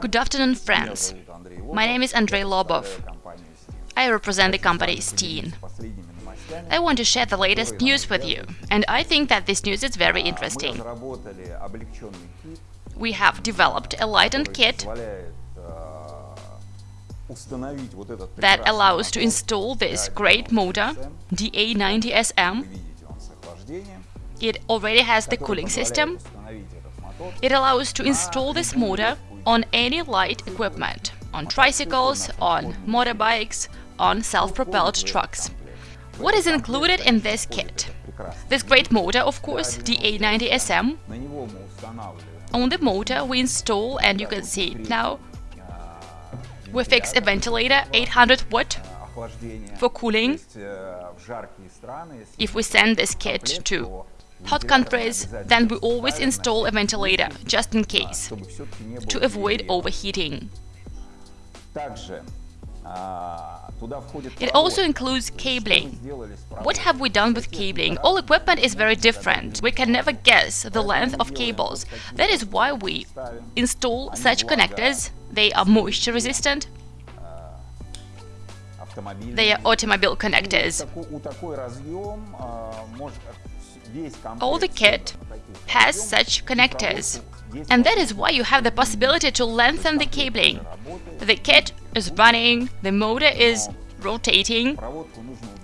Good afternoon, friends. My name is Andrei Lobov. I represent the company Steen. I want to share the latest news with you, and I think that this news is very interesting. We have developed a lightened kit that allows to install this great motor, DA90SM. It already has the cooling system. It allows to install this motor on any light equipment, on tricycles, on motorbikes, on self-propelled trucks. What is included in this kit? This great motor, of course, the A90SM. On the motor we install, and you can see it now, we fix a ventilator 800 watt for cooling. If we send this kit to hot countries, then we always install a ventilator, just in case, to avoid overheating. It also includes cabling. What have we done with cabling? All equipment is very different. We can never guess the length of cables. That is why we install such connectors. They are moisture resistant. They are automobile connectors. All the kit has such connectors. And that is why you have the possibility to lengthen the cabling. The kit is running, the motor is rotating,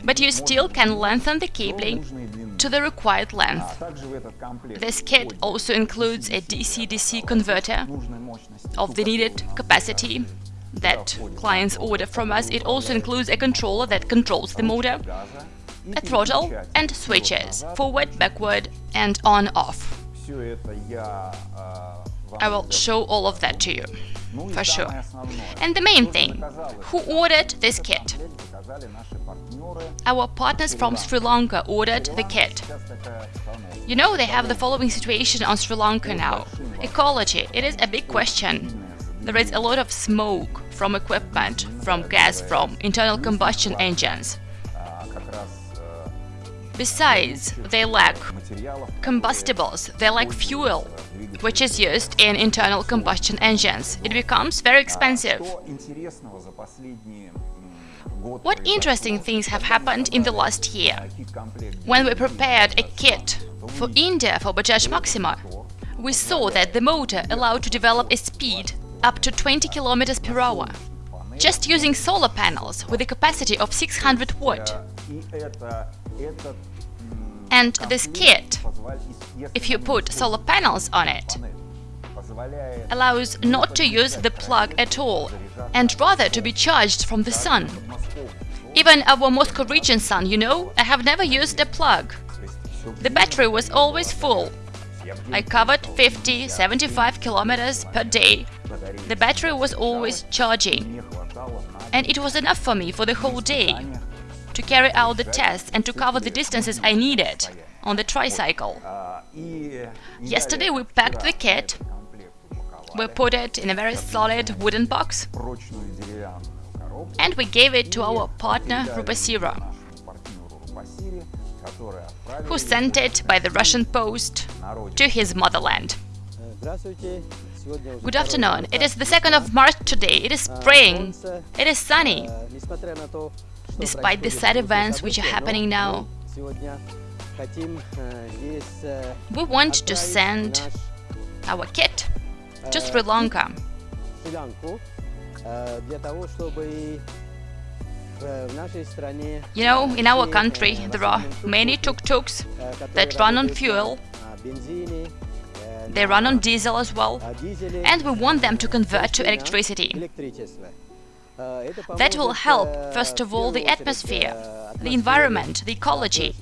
but you still can lengthen the cabling to the required length. This kit also includes a DC-DC converter of the needed capacity that clients order from us. It also includes a controller that controls the motor, a throttle and switches, forward, backward and on-off. I will show all of that to you, for sure. And the main thing, who ordered this kit? Our partners from Sri Lanka ordered the kit. You know, they have the following situation on Sri Lanka now. Ecology, it is a big question. There is a lot of smoke from equipment, from gas, from internal combustion engines. Besides, they lack combustibles, they lack fuel, which is used in internal combustion engines. It becomes very expensive. What interesting things have happened in the last year? When we prepared a kit for India for Bajaj Maxima, we saw that the motor allowed to develop a speed up to 20 km per hour, just using solar panels with a capacity of 600 watt. And this kit, if you put solar panels on it, allows not to use the plug at all, and rather to be charged from the sun. Even our Moscow region sun, you know, I have never used a plug. The battery was always full. I covered 50, 75 kilometers per day. The battery was always charging. And it was enough for me for the whole day to carry out the tests and to cover the distances I needed on the tricycle. Yesterday we packed the kit, we put it in a very solid wooden box and we gave it to our partner Rupasira, who sent it by the Russian post to his motherland. Good afternoon. It is the 2nd of March today. It is spring. It is sunny despite the sad events which are happening now. We want to send our kit to Sri Lanka. You know, in our country there are many tuk-tuks that run on fuel, they run on diesel as well, and we want them to convert to electricity. That will help, first of all, the atmosphere, the environment, the ecology.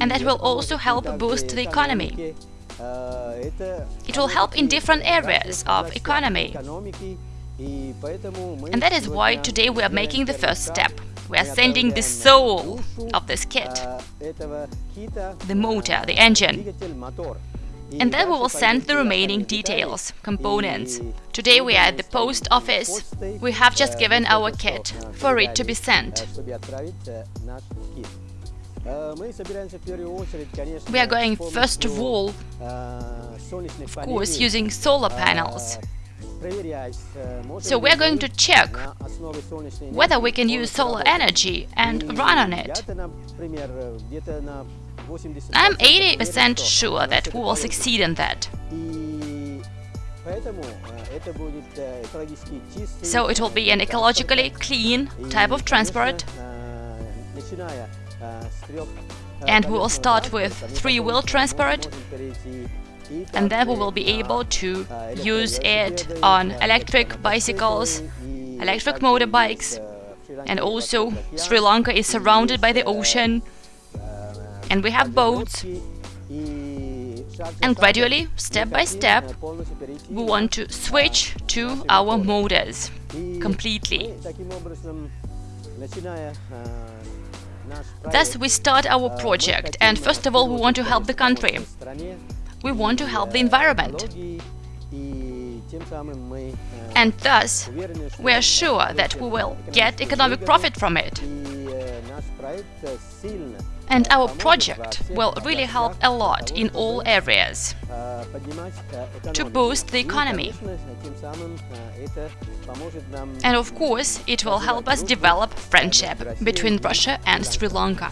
And that will also help boost the economy. It will help in different areas of economy. And that is why today we are making the first step. We are sending the soul of this kit, the motor, the engine and then we will send the remaining details, components. Today we are at the post office. We have just given our kit for it to be sent. We are going first of all, of course, using solar panels. So we are going to check whether we can use solar energy and run on it. I'm 80% sure that we will succeed in that. So it will be an ecologically clean type of transport. And we will start with three-wheel transport and then we will be able to use it on electric bicycles, electric motorbikes, and also Sri Lanka is surrounded by the ocean, and we have boats. And gradually, step by step, we want to switch to our motors completely. Thus, we start our project, and first of all, we want to help the country. We want to help the environment. And thus, we are sure that we will get economic profit from it. And our project will really help a lot in all areas to boost the economy. And of course, it will help us develop friendship between Russia and Sri Lanka.